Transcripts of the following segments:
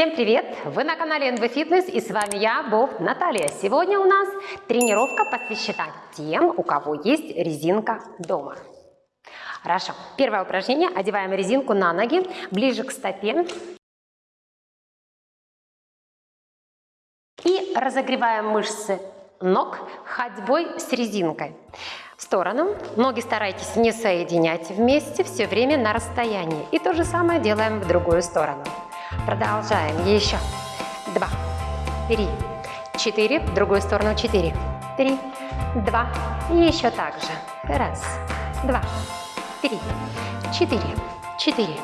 Всем привет! Вы на канале NV Fitness и с вами я, Бог Наталья. Сегодня у нас тренировка посвящена тем, у кого есть резинка дома. Хорошо. Первое упражнение. Одеваем резинку на ноги, ближе к стопе. И разогреваем мышцы ног ходьбой с резинкой. В сторону. Ноги старайтесь не соединять вместе, все время на расстоянии. И то же самое делаем в другую сторону. Продолжаем. Еще. Два, три, четыре. В другую сторону. Четыре, три, два. И еще так же. Раз, два, три, четыре, четыре,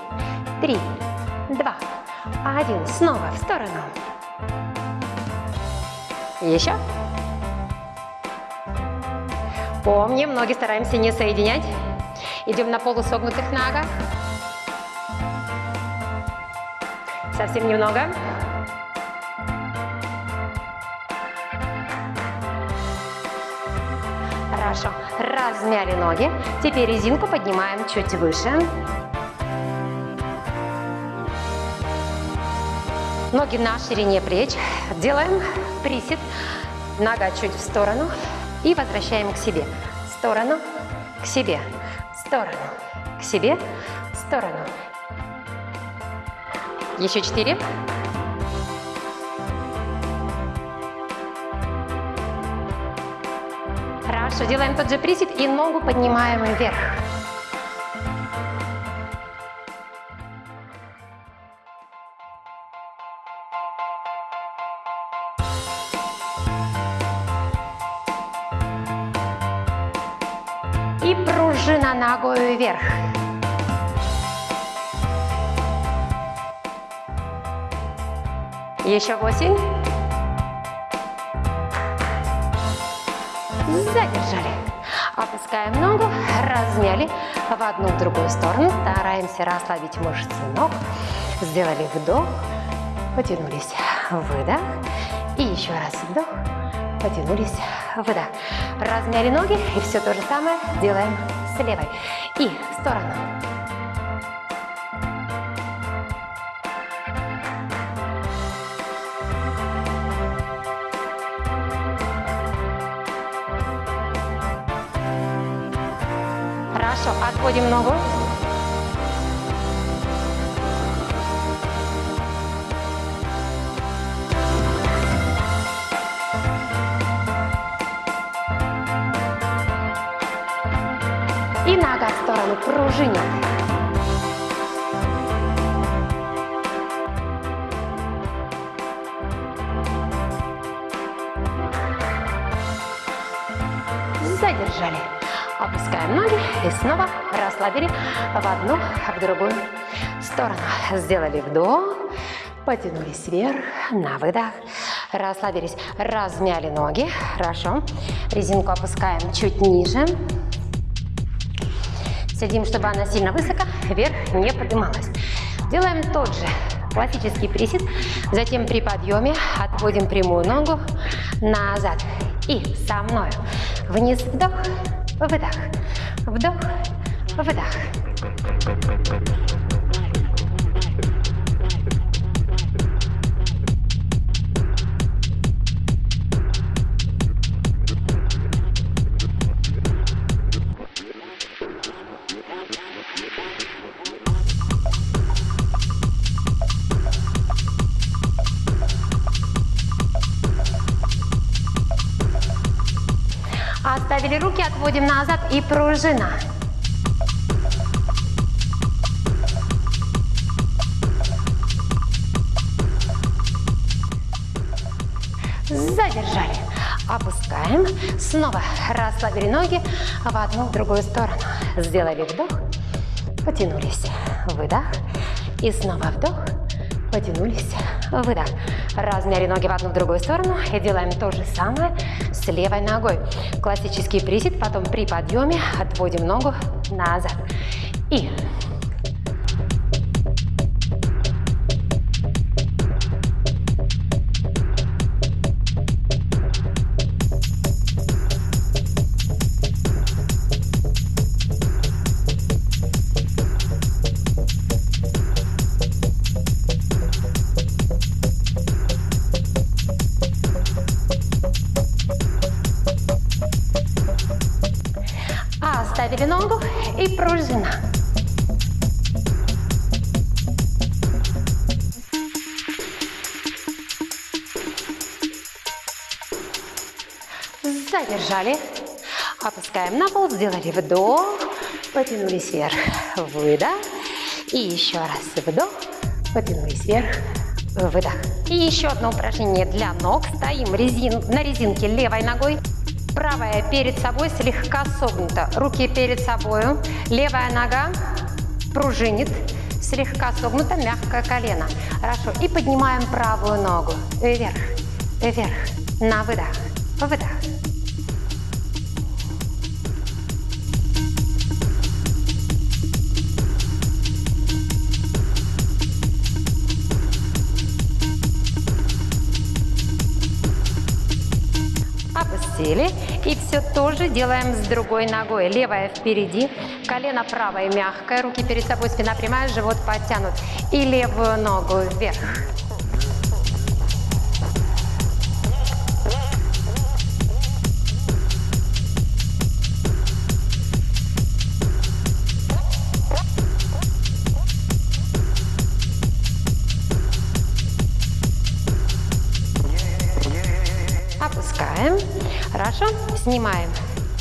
три, два, один. Снова в сторону. Еще. Помним, ноги стараемся не соединять. Идем на полусогнутых ногах. Совсем немного. Хорошо. Размяли ноги. Теперь резинку поднимаем чуть выше. Ноги на ширине плеч. Делаем присед. Нога чуть в сторону. И возвращаем к себе. В сторону, к себе. В сторону, к себе. В сторону. Еще четыре. Хорошо, делаем тот же присед и ногу поднимаем вверх. И пружина ногой вверх. Еще восемь. Задержали. Опускаем ногу, размяли в одну, в другую сторону. Стараемся расслабить мышцы ног. Сделали вдох, потянулись, выдох. И еще раз вдох, потянулись, выдох. Размяли ноги и все то же самое делаем с левой. И в сторону. Хорошо, отводим ногу. И нога в сторону пружинит. И снова расслабили в одну, в другую сторону. Сделали вдох, потянулись вверх, на выдох, расслабились, размяли ноги. Хорошо. Резинку опускаем чуть ниже. Сидим, чтобы она сильно высоко, вверх не поднималась. Делаем тот же классический присед. Затем при подъеме отводим прямую ногу назад. И со мной вниз вдох, выдох, вдох, выдох. Оставили руки, отводим назад и пружина. Задержали. Опускаем. Снова расслабили ноги в одну, в другую сторону. Сделали вдох, потянулись. Выдох. И снова вдох, потянулись. Выдох. Размяли ноги в одну, в другую сторону. И делаем то же самое левой ногой. Классический присед. Потом при подъеме отводим ногу назад. И Задержали. Опускаем на пол, сделали вдох, потянулись вверх, выдох. И еще раз вдох, потянулись вверх, выдох. И еще одно упражнение для ног. Стоим резин, на резинке левой ногой, правая перед собой слегка согнута. Руки перед собой, левая нога пружинит, слегка согнуто, мягкое колено. Хорошо. И поднимаем правую ногу вверх, вверх, на выдох, выдох. Опустили. И все тоже делаем с другой ногой. Левая впереди, колено правое мягкое, руки перед собой, спина прямая, живот подтянут. И левую ногу вверх. Снимаем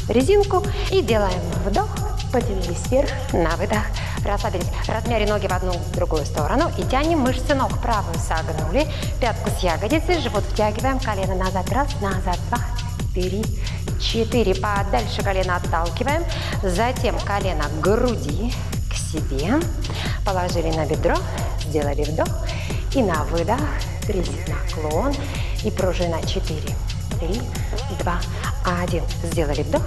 резинку и делаем вдох. Потянулись вверх на выдох. Расслабились. Размяли ноги в одну в другую сторону и тянем мышцы ног. Правую согнули. Пятку с ягодицы. Живот втягиваем. Колено назад. Раз, назад. Два, три, четыре. Подальше колено отталкиваем. Затем колено к груди, к себе. Положили на бедро. Сделали вдох. И на выдох. Кризис наклон. И пружина 4, 3, 2, 1. Сделали вдох,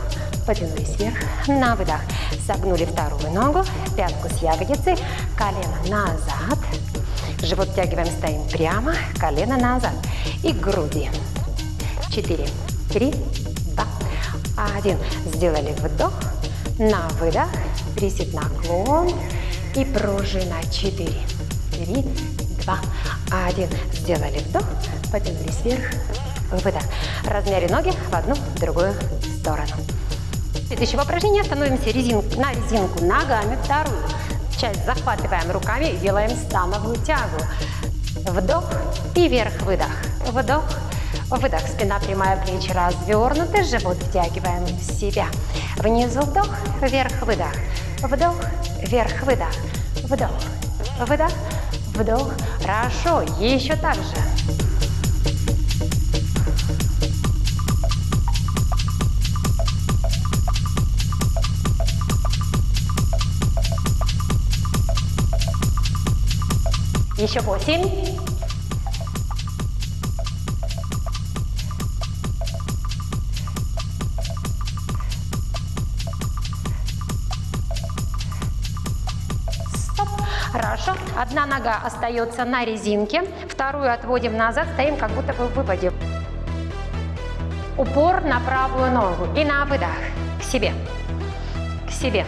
потянулись вверх, на выдох. Согнули вторую ногу, пятку с ягодицы, колено назад. Живот втягиваем, стоим прямо, колено назад. И груди. 4, 3, 2, 1. Сделали вдох, на выдох. Присед наклон и пружина. 4, 3, 2, 1. Сделали вдох, потянулись вверх, выдох. Размяли ноги в одну, в другую сторону. Следующее упражнение. Становимся резин, на резинку ногами. Вторую часть захватываем руками и делаем становую тягу. Вдох и вверх-выдох. Вдох, выдох. Спина прямая, плечи развернуты. Живот втягиваем в себя. Внизу вдох, вверх-выдох. Вдох, вверх-выдох. Вдох, выдох, вдох. Хорошо. Еще так же. Еще восемь. Стоп. Хорошо. Одна нога остается на резинке, вторую отводим назад, стоим как будто бы в выпаде. Упор на правую ногу и на выдох. К себе. К себе.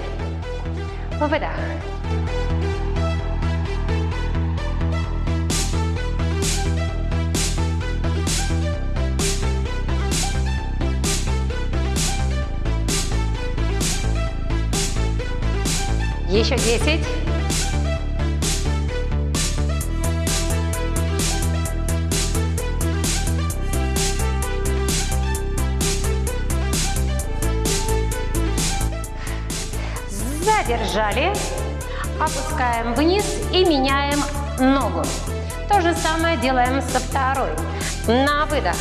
Выдох. Еще десять. Задержали. Опускаем вниз и меняем ногу. То же самое делаем со второй. На выдох.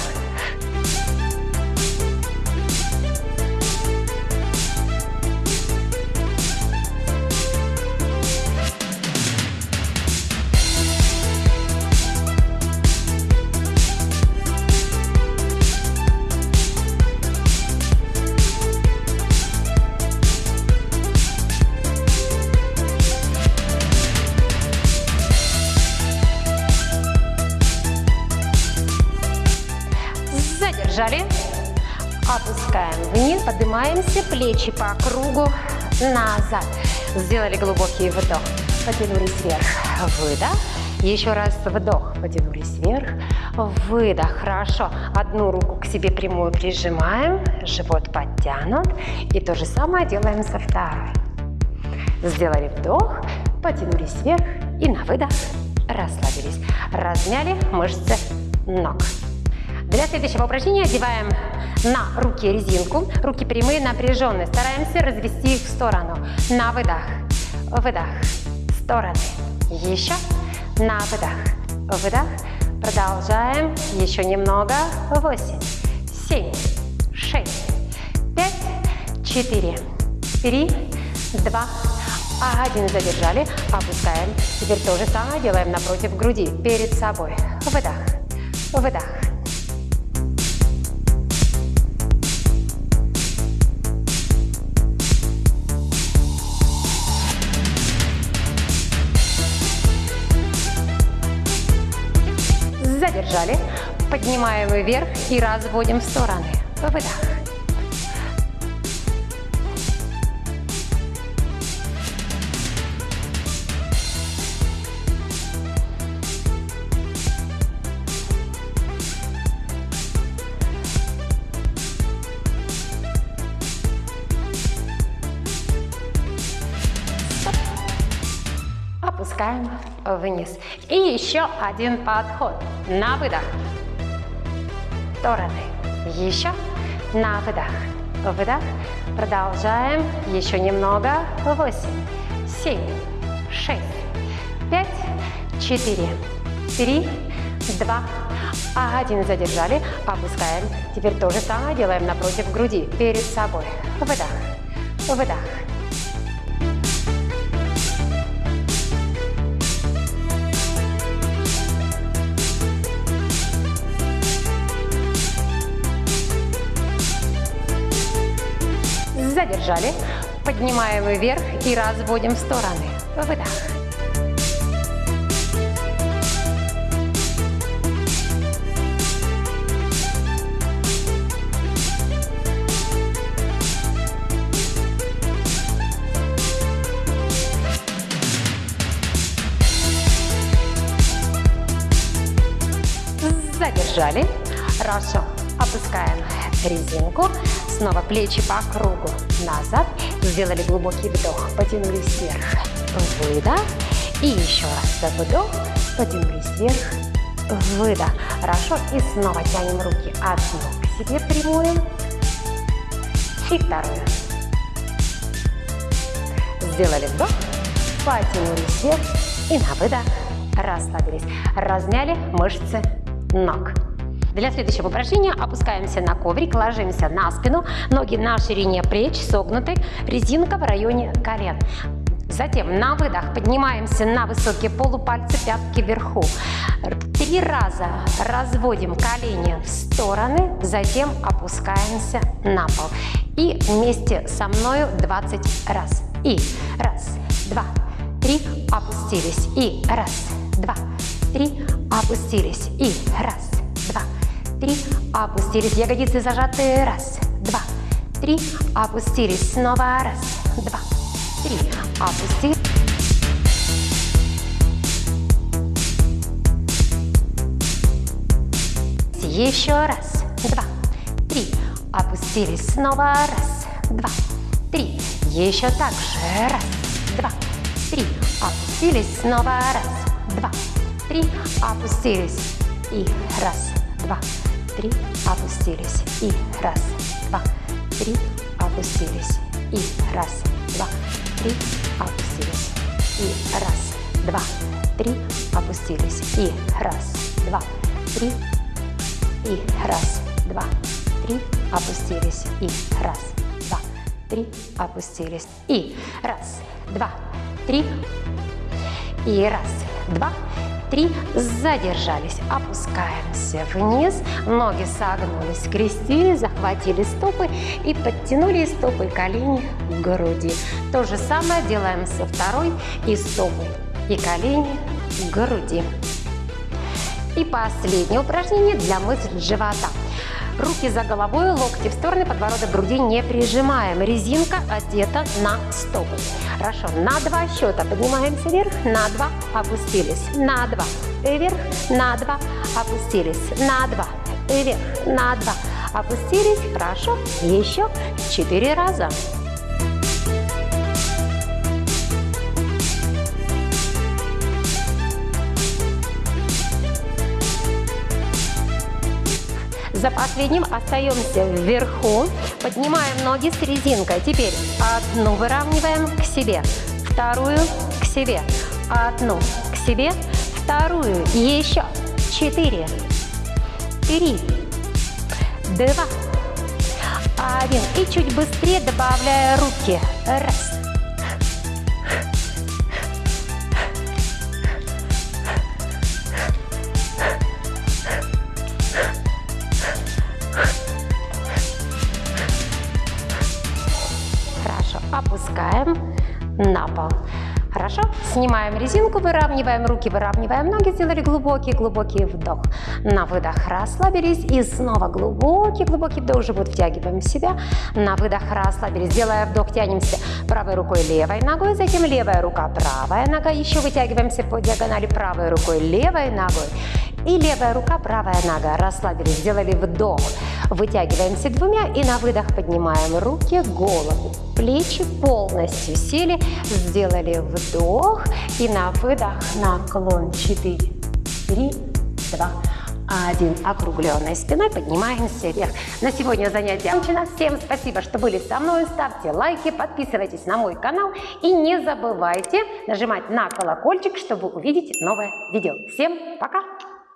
Поднимаемся, плечи по кругу, назад. Сделали глубокий вдох, потянулись вверх, выдох. Еще раз вдох, потянулись вверх, выдох, хорошо. Одну руку к себе прямую прижимаем, живот подтянут. И то же самое делаем со второй. Сделали вдох, потянулись вверх и на выдох расслабились. Размяли мышцы ног. Для следующего упражнения одеваем на руки резинку. Руки прямые, напряженные. Стараемся развести их в сторону. На выдох. Выдох. Стороны. Еще. На выдох. Выдох. Продолжаем. Еще немного. Восемь, семь, шесть, пять, четыре, три, два, один. Задержали. Опускаем. Теперь то же самое делаем напротив груди. Перед собой. Выдох. Выдох. Задержали. Поднимаем вверх и разводим в стороны. Выдох. опускаем вниз. И еще один подход. На выдох. Стороны. Еще. На выдох. Выдох. Продолжаем. Еще немного. Восемь, семь, шесть, пять, четыре, три, два, один. Задержали. Опускаем. Теперь то же самое делаем напротив груди. Перед собой. Выдох. Выдох. Задержали. Поднимаем вверх и разводим в стороны. Выдох. Задержали. Хорошо. Опускаем резинку. Снова плечи по кругу назад. Сделали глубокий вдох, потянулись вверх. Выдох. И еще раз вдох, потянулись вверх. Выдох. Хорошо. И снова тянем руки одну к себе прямую. И вторую. Сделали вдох, потянулись вверх. И на выдох расслабились. Размяли мышцы ног. Для следующего упражнения опускаемся на коврик, ложимся на спину, ноги на ширине плеч, согнуты, резинка в районе колен. Затем на выдох поднимаемся на высокие полупальцы, пятки вверху. Три раза разводим колени в стороны, затем опускаемся на пол. И вместе со мною 20 раз. И раз, два, три, опустились. И раз, два, три, опустились. И раз, три, опустились, ягодицы зажаты, раз, два, три, опустились, снова раз, два, три, опустились. Еще раз, два, три, опустились, снова раз, два, три, еще так же, раз, два, три, опустились, снова раз, два, три, опустились. И раз, два, три, опустились. И раз, два, три, опустились. И раз, два, три, опустились. И раз, два, три, опустились. И раз, два, три, и раз, два, три, опустились. И раз, два, три, опустились. И раз, два, три, и раз, два, три, задержались, опускаемся вниз, ноги согнулись, скрестили, захватили стопы и подтянули стопы колени к груди. То же самое делаем со второй и стопы и колени к груди. И последнее упражнение для мышц живота. Руки за головой, локти в стороны, подбородок груди не прижимаем. Резинка одета на стопы. Хорошо, на два счета поднимаемся вверх, на два опустились, на два вверх, на два опустились, на два вверх, на два опустились. Хорошо, еще четыре раза. За последним остаемся вверху, поднимаем ноги с резинкой. Теперь одну выравниваем к себе, вторую к себе, одну к себе, вторую, еще четыре, три, два, один. И чуть быстрее добавляя руки. Раз, Снимаем резинку, выравниваем руки, выравниваем ноги, сделали глубокий-глубокий вдох. На выдох расслабились и снова глубокий-глубокий вдох, живот втягиваем в себя. На выдох расслабились, делая вдох, тянемся правой рукой, левой ногой, затем левая рука, правая нога, еще вытягиваемся по диагонали правой рукой, левой ногой. И левая рука, правая нога. Расслабились, сделали вдох. Вытягиваемся двумя и на выдох поднимаем руки, голову, плечи полностью сели. Сделали вдох и на выдох наклон. 4, 3, 2, один. Округленной спиной поднимаемся вверх. На сегодня занятие окончено. Всем спасибо, что были со мной. Ставьте лайки, подписывайтесь на мой канал и не забывайте нажимать на колокольчик, чтобы увидеть новое видео. Всем пока!